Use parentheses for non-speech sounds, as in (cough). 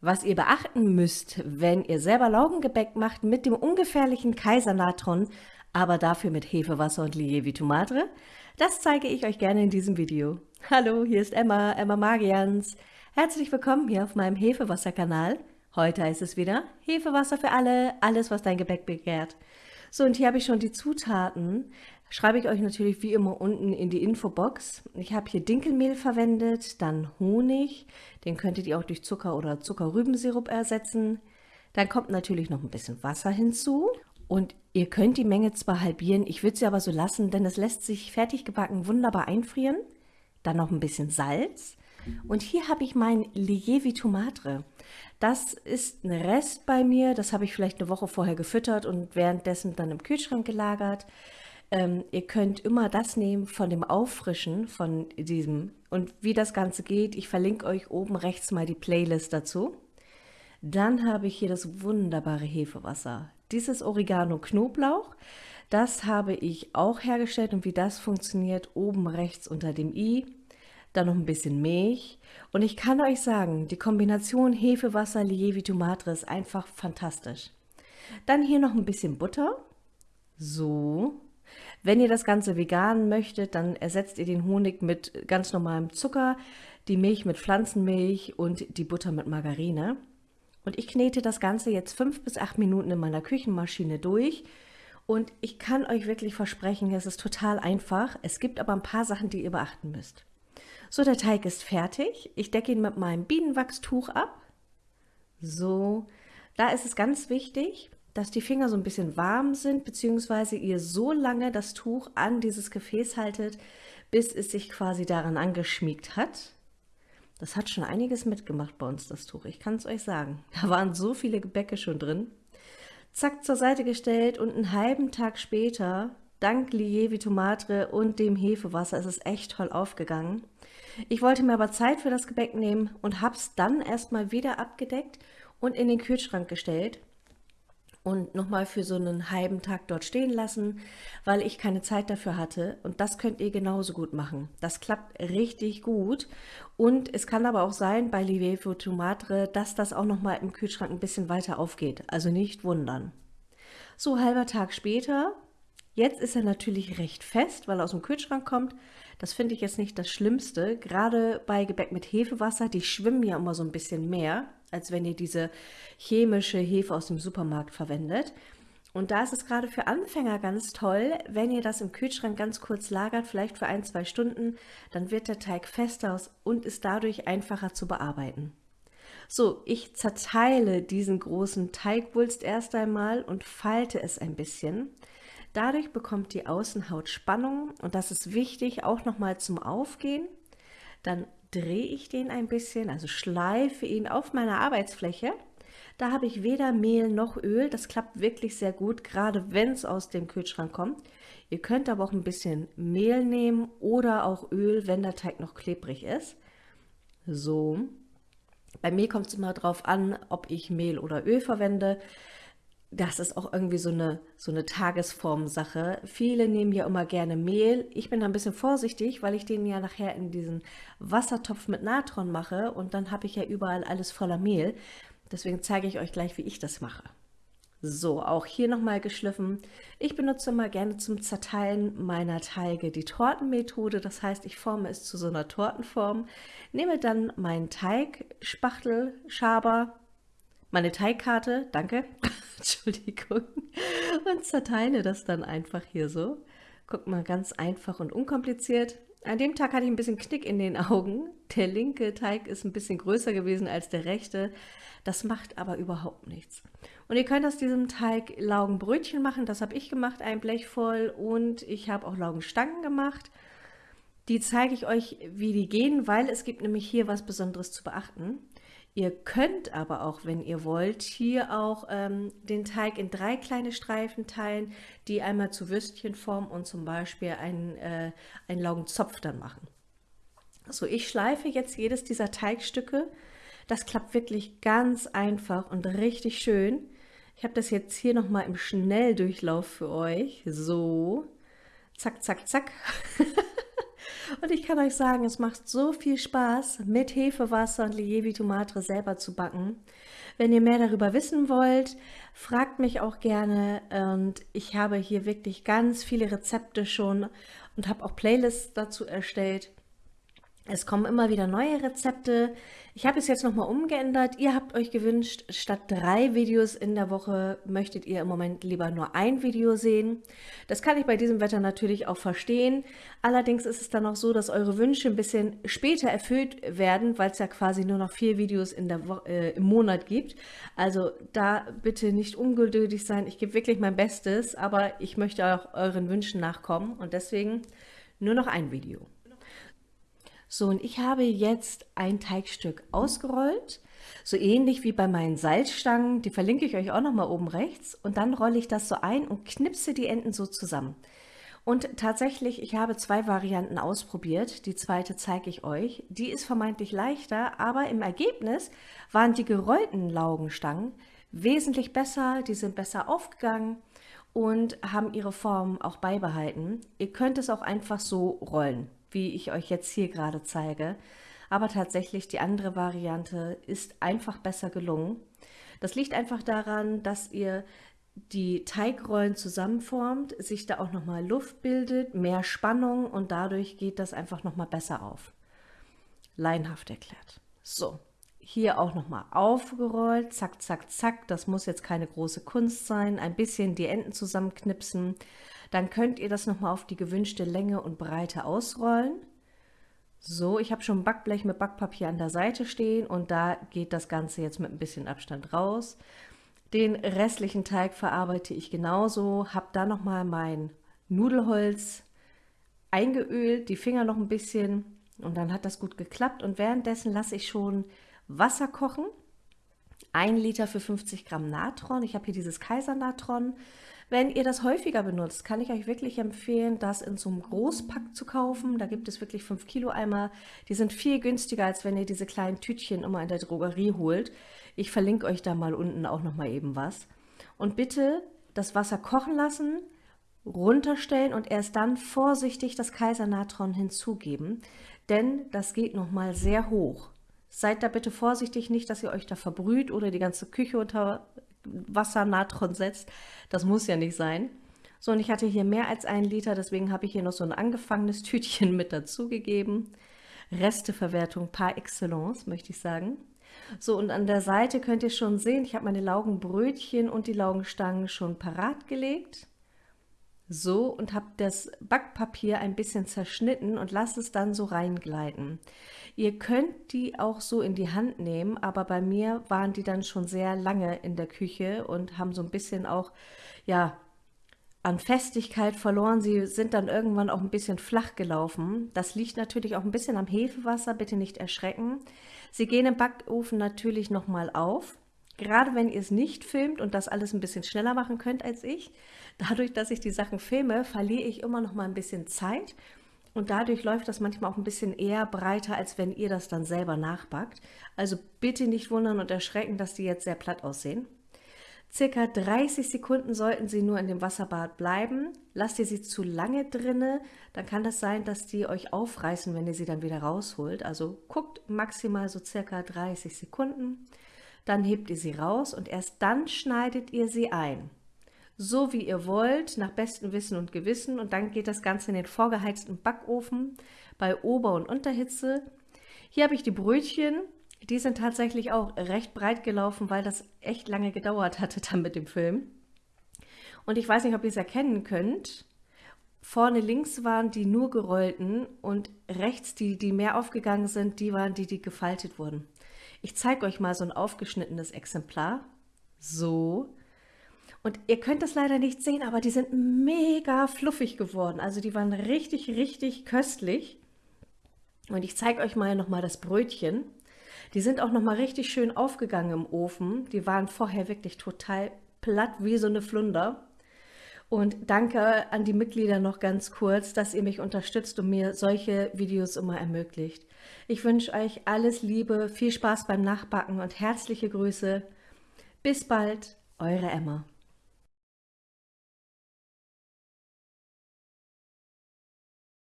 Was ihr beachten müsst, wenn ihr selber Laugengebäck macht mit dem ungefährlichen Kaisernatron, aber dafür mit Hefewasser und Lievi Tomate, das zeige ich euch gerne in diesem Video. Hallo, hier ist Emma, Emma Magians. Herzlich willkommen hier auf meinem Hefewasser-Kanal. Heute heißt es wieder Hefewasser für alle, alles was dein Gebäck begehrt. So, und hier habe ich schon die Zutaten schreibe ich euch natürlich wie immer unten in die Infobox. Ich habe hier Dinkelmehl verwendet, dann Honig, den könntet ihr auch durch Zucker oder Zuckerrübensirup ersetzen. Dann kommt natürlich noch ein bisschen Wasser hinzu und ihr könnt die Menge zwar halbieren, ich würde sie aber so lassen, denn es lässt sich fertig gebacken wunderbar einfrieren. Dann noch ein bisschen Salz. Und hier habe ich mein Lievi Tomatre. Das ist ein Rest bei mir, das habe ich vielleicht eine Woche vorher gefüttert und währenddessen dann im Kühlschrank gelagert. Ähm, ihr könnt immer das nehmen von dem Auffrischen von diesem und wie das Ganze geht. Ich verlinke euch oben rechts mal die Playlist dazu. Dann habe ich hier das wunderbare Hefewasser. Dieses Oregano Knoblauch, das habe ich auch hergestellt und wie das funktioniert, oben rechts unter dem i. Dann noch ein bisschen Milch. Und ich kann euch sagen, die Kombination Hefewasser, Lievi Tomate ist einfach fantastisch. Dann hier noch ein bisschen Butter. So, wenn ihr das Ganze vegan möchtet, dann ersetzt ihr den Honig mit ganz normalem Zucker, die Milch mit Pflanzenmilch und die Butter mit Margarine. Und ich knete das Ganze jetzt fünf bis acht Minuten in meiner Küchenmaschine durch. Und ich kann euch wirklich versprechen, es ist total einfach. Es gibt aber ein paar Sachen, die ihr beachten müsst. So, der Teig ist fertig. Ich decke ihn mit meinem Bienenwachstuch ab. So, da ist es ganz wichtig, dass die Finger so ein bisschen warm sind, beziehungsweise ihr so lange das Tuch an dieses Gefäß haltet, bis es sich quasi daran angeschmiegt hat. Das hat schon einiges mitgemacht bei uns, das Tuch. Ich kann es euch sagen. Da waren so viele Gebäcke schon drin. Zack, zur Seite gestellt und einen halben Tag später, dank Lievi Tomate und dem Hefewasser, ist es echt toll aufgegangen. Ich wollte mir aber Zeit für das Gebäck nehmen und habe es dann erstmal wieder abgedeckt und in den Kühlschrank gestellt und nochmal für so einen halben Tag dort stehen lassen, weil ich keine Zeit dafür hatte. Und das könnt ihr genauso gut machen. Das klappt richtig gut. Und es kann aber auch sein bei Livevo Tomatre, dass das auch nochmal im Kühlschrank ein bisschen weiter aufgeht. Also nicht wundern. So halber Tag später. Jetzt ist er natürlich recht fest, weil er aus dem Kühlschrank kommt. Das finde ich jetzt nicht das Schlimmste. Gerade bei Gebäck mit Hefewasser, die schwimmen ja immer so ein bisschen mehr als wenn ihr diese chemische Hefe aus dem Supermarkt verwendet. Und da ist es gerade für Anfänger ganz toll, wenn ihr das im Kühlschrank ganz kurz lagert, vielleicht für ein, zwei Stunden, dann wird der Teig fester und ist dadurch einfacher zu bearbeiten. So, ich zerteile diesen großen Teigwulst erst einmal und falte es ein bisschen. Dadurch bekommt die Außenhaut Spannung und das ist wichtig auch nochmal zum Aufgehen. Dann drehe ich den ein bisschen, also schleife ihn auf meiner Arbeitsfläche. Da habe ich weder Mehl noch Öl. Das klappt wirklich sehr gut, gerade wenn es aus dem Kühlschrank kommt. Ihr könnt aber auch ein bisschen Mehl nehmen oder auch Öl, wenn der Teig noch klebrig ist. So. Bei mir kommt es immer darauf an, ob ich Mehl oder Öl verwende das ist auch irgendwie so eine, so eine Tagesformsache. Viele nehmen ja immer gerne Mehl. Ich bin da ein bisschen vorsichtig, weil ich den ja nachher in diesen Wassertopf mit Natron mache und dann habe ich ja überall alles voller Mehl. Deswegen zeige ich euch gleich, wie ich das mache. So, auch hier nochmal geschliffen. Ich benutze immer gerne zum Zerteilen meiner Teige die Tortenmethode. Das heißt, ich forme es zu so einer Tortenform, nehme dann meinen Teigspachtel, Schaber, meine Teigkarte, danke, Entschuldigung, (laughs) und zerteile das dann einfach hier so. Guck mal, ganz einfach und unkompliziert. An dem Tag hatte ich ein bisschen Knick in den Augen. Der linke Teig ist ein bisschen größer gewesen als der rechte. Das macht aber überhaupt nichts. Und ihr könnt aus diesem Teig Laugenbrötchen machen. Das habe ich gemacht, ein Blech voll. Und ich habe auch Laugenstangen gemacht. Die zeige ich euch, wie die gehen, weil es gibt nämlich hier was Besonderes zu beachten. Ihr könnt aber auch, wenn ihr wollt, hier auch ähm, den Teig in drei kleine Streifen teilen, die einmal zu Würstchen formen und zum Beispiel einen, äh, einen Laugenzopf dann machen. So, ich schleife jetzt jedes dieser Teigstücke. Das klappt wirklich ganz einfach und richtig schön. Ich habe das jetzt hier nochmal im Schnelldurchlauf für euch. So, zack, zack, zack. (laughs) Und ich kann euch sagen, es macht so viel Spaß, mit Hefewasser und Lievi Matre selber zu backen. Wenn ihr mehr darüber wissen wollt, fragt mich auch gerne. Und ich habe hier wirklich ganz viele Rezepte schon und habe auch Playlists dazu erstellt. Es kommen immer wieder neue Rezepte. Ich habe es jetzt nochmal umgeändert. Ihr habt euch gewünscht, statt drei Videos in der Woche möchtet ihr im Moment lieber nur ein Video sehen. Das kann ich bei diesem Wetter natürlich auch verstehen. Allerdings ist es dann auch so, dass eure Wünsche ein bisschen später erfüllt werden, weil es ja quasi nur noch vier Videos in der äh, im Monat gibt. Also da bitte nicht ungeduldig sein. Ich gebe wirklich mein Bestes, aber ich möchte auch euren Wünschen nachkommen und deswegen nur noch ein Video. So, und ich habe jetzt ein Teigstück ausgerollt, so ähnlich wie bei meinen Salzstangen, die verlinke ich euch auch nochmal oben rechts. Und dann rolle ich das so ein und knipse die Enden so zusammen. Und tatsächlich, ich habe zwei Varianten ausprobiert. Die zweite zeige ich euch. Die ist vermeintlich leichter, aber im Ergebnis waren die gerollten Laugenstangen wesentlich besser. Die sind besser aufgegangen und haben ihre Form auch beibehalten. Ihr könnt es auch einfach so rollen wie ich euch jetzt hier gerade zeige. Aber tatsächlich die andere Variante ist einfach besser gelungen. Das liegt einfach daran, dass ihr die Teigrollen zusammenformt, sich da auch nochmal Luft bildet, mehr Spannung und dadurch geht das einfach nochmal besser auf. Leinhaft erklärt. So, hier auch nochmal aufgerollt, zack, zack, zack. Das muss jetzt keine große Kunst sein. Ein bisschen die Enden zusammenknipsen. Dann könnt ihr das nochmal auf die gewünschte Länge und Breite ausrollen. So, ich habe schon Backblech mit Backpapier an der Seite stehen und da geht das Ganze jetzt mit ein bisschen Abstand raus. Den restlichen Teig verarbeite ich genauso, habe da nochmal mein Nudelholz eingeölt, die Finger noch ein bisschen und dann hat das gut geklappt und währenddessen lasse ich schon Wasser kochen. Ein Liter für 50 Gramm Natron. Ich habe hier dieses Kaisernatron. Wenn ihr das häufiger benutzt, kann ich euch wirklich empfehlen, das in so einem Großpack zu kaufen. Da gibt es wirklich 5 Kilo Eimer. Die sind viel günstiger, als wenn ihr diese kleinen Tütchen immer in der Drogerie holt. Ich verlinke euch da mal unten auch noch mal eben was. Und bitte das Wasser kochen lassen, runterstellen und erst dann vorsichtig das Kaisernatron hinzugeben, denn das geht noch mal sehr hoch. Seid da bitte vorsichtig, nicht, dass ihr euch da verbrüht oder die ganze Küche unter Wassernatron setzt. Das muss ja nicht sein. So, und ich hatte hier mehr als einen Liter, deswegen habe ich hier noch so ein angefangenes (laughs) Tütchen mit dazugegeben. Resteverwertung par excellence, möchte ich sagen. So, und an der Seite könnt ihr schon sehen, ich habe meine Laugenbrötchen und die Laugenstangen schon parat gelegt. So, und habe das Backpapier ein bisschen zerschnitten und lasse es dann so reingleiten. Ihr könnt die auch so in die Hand nehmen, aber bei mir waren die dann schon sehr lange in der Küche und haben so ein bisschen auch, ja, an Festigkeit verloren. Sie sind dann irgendwann auch ein bisschen flach gelaufen. Das liegt natürlich auch ein bisschen am Hefewasser, bitte nicht erschrecken. Sie gehen im Backofen natürlich nochmal auf. Gerade wenn ihr es nicht filmt und das alles ein bisschen schneller machen könnt als ich, dadurch, dass ich die Sachen filme, verliere ich immer noch mal ein bisschen Zeit und dadurch läuft das manchmal auch ein bisschen eher breiter, als wenn ihr das dann selber nachbackt. Also bitte nicht wundern und erschrecken, dass die jetzt sehr platt aussehen. Circa 30 Sekunden sollten sie nur in dem Wasserbad bleiben. Lasst ihr sie zu lange drinne, dann kann das sein, dass die euch aufreißen, wenn ihr sie dann wieder rausholt. Also guckt maximal so circa 30 Sekunden. Dann hebt ihr sie raus und erst dann schneidet ihr sie ein so wie ihr wollt, nach bestem Wissen und Gewissen. Und dann geht das Ganze in den vorgeheizten Backofen bei Ober- und Unterhitze. Hier habe ich die Brötchen. Die sind tatsächlich auch recht breit gelaufen, weil das echt lange gedauert hatte dann mit dem Film. Und ich weiß nicht, ob ihr es erkennen könnt. Vorne links waren die nur gerollten und rechts die, die mehr aufgegangen sind, die waren die, die gefaltet wurden. Ich zeige euch mal so ein aufgeschnittenes Exemplar. So. Und ihr könnt das leider nicht sehen, aber die sind mega fluffig geworden. Also die waren richtig, richtig köstlich. Und ich zeige euch mal nochmal das Brötchen. Die sind auch nochmal richtig schön aufgegangen im Ofen. Die waren vorher wirklich total platt wie so eine Flunder. Und danke an die Mitglieder noch ganz kurz, dass ihr mich unterstützt und mir solche Videos immer ermöglicht. Ich wünsche euch alles Liebe, viel Spaß beim Nachbacken und herzliche Grüße. Bis bald, eure Emma.